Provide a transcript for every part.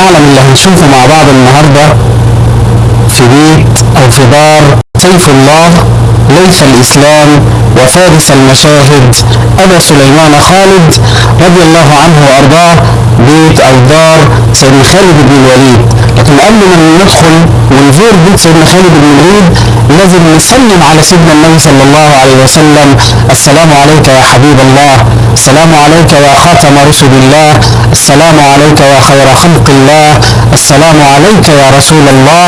المعلم اللي هنشوفه مع بعض النهارده في بيت أو في دار سيف الله ليث الإسلام وفارس المشاهد أبا سليمان خالد رضي الله عنه وأرضاه بيت أو دار سيدنا خالد بن الوليد. قبل ما ندخل ونزور بيت سيدنا خالد بن الوليد لازم نسلم على سيدنا النبي صلى الله عليه وسلم. السلام عليك يا حبيب الله السلام عليك يا خاتم رسل الله السلام عليك يا خير خلق الله السلام عليك يا رسول الله.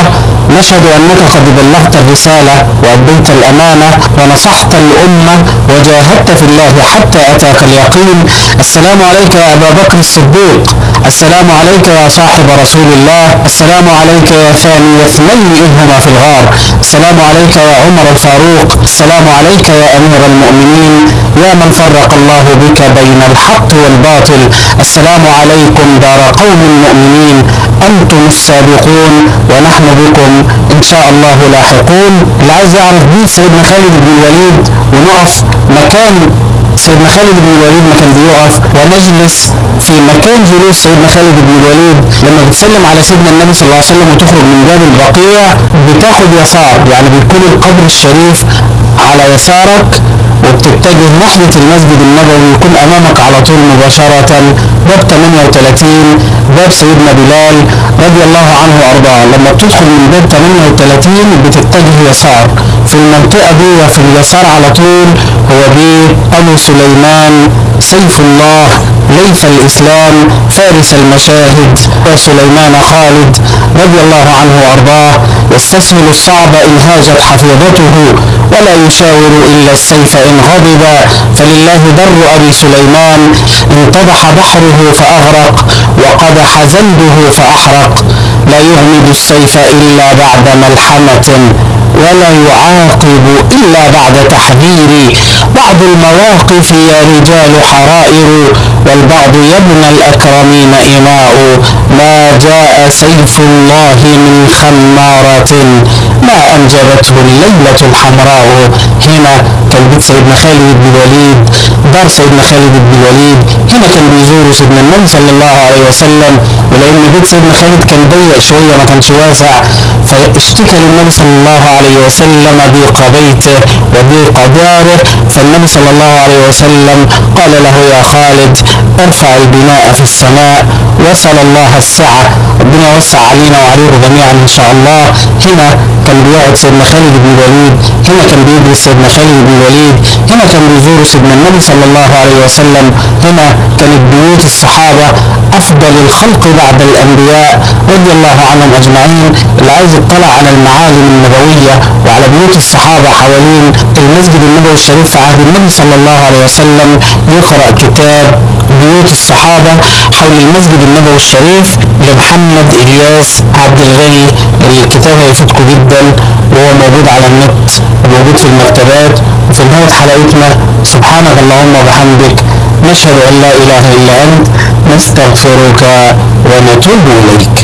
نشهد أنك قد بلغت الرسالة وأديت الأمانة ونصحت الأمة وجاهدت في الله حتى أتاك اليقين. السلام عليك يا أبا بكر الصديق. السلام عليك يا صاحب رسول الله. السلام عليك يا ثاني اثنين اذ هما في الغار. السلام عليك يا عمر الفاروق. السلام عليك يا أمير المؤمنين. يا من فرق الله بك بين الحق والباطل. السلام عليكم دار قوم مؤمنين. أنتم السابقون ونحن بكم إن شاء الله لاحقون. اللي عايز يعرف بيت سيدنا خالد بن الوليد ونقف مكان سيدنا خالد بن الوليد ما كان بيقف ونجلس في مكان جلوس سيدنا خالد بن الوليد. لما بتسلم على سيدنا النبي صلى الله عليه وسلم وتخرج من باب البقيع بتاخد يسار يعني بيكون القبر الشريف على يسارك وبتتجه ناحية المسجد النبوي يكون أمامك على طول مباشرة. باب 38 باب سيدنا بلال رضي الله عنه وأرضاه. لما بتدخل من باب 38 بتتجه يسار. في المنطقة دي وفي اليسار على طول هو بيت أبو سليمان سيف الله ليث الإسلام فارس المشاهد وسليمان خالد. رضي الله عنه وأرضاه يستسهل الصعب إن هاجت حفيظته ولا يشاور إلا السيف إن غضب. فلله در أبي سليمان انتضح بحره فأغرق وقدح زنده فأحرق. لا يغمد السيف إلا بعد ملحمة. ولا يعاقب إلا بعد تحذير. بعض المواقف يا رجال حرائر والبعض يا ابن الأكرمين إماء ما جاء سيف الله من خمارة ما أنجبته الليلة الحمراء. هنا كان سيدنا خالد بن الوليد دار سيدنا خالد بن الوليد. هنا كان بيزور سيدنا النبي صلى الله عليه وسلم ولأن بيت سيدنا خالد كان ضيق شوية ما كانش واسع. فاشتكى للنبي صلى الله عليه وسلم ضيق بيته وضيق داره. فالنبي صلى الله عليه وسلم قال له يا خالد ارفع البناء في السماء وسل الله السعة. ربنا يوسع علينا وعليكم جميعا إن شاء الله. هنا كان بيقعد سيدنا خالد بن الوليد. هنا كان بيدرس سيدنا خالد بن الوليد هنا كان بيزور سيدنا النبي صلى الله عليه وسلم هنا كانت بيوت الصحابة أفضل الخلق بعد الأنبياء رضي الله عنهم أجمعين. اللي عايز يطلع على المعالم النبوية وعلى بيوت الصحابة حوالين المسجد النبوي الشريف في عهد النبي صلى الله عليه وسلم. يقرأ كتاب بيوت الصحابة حول المسجد النبوي الشريف لمحمد إلياس عبد الغني. الكتاب هيفيدكم جدا وهو موجود على النت وموجود في المكتبات. وفي نهاية حلقتنا. سبحانك اللهم وبحمدك نشهد أن لا إله إلا أنت نستغفرك ونتوب إليك.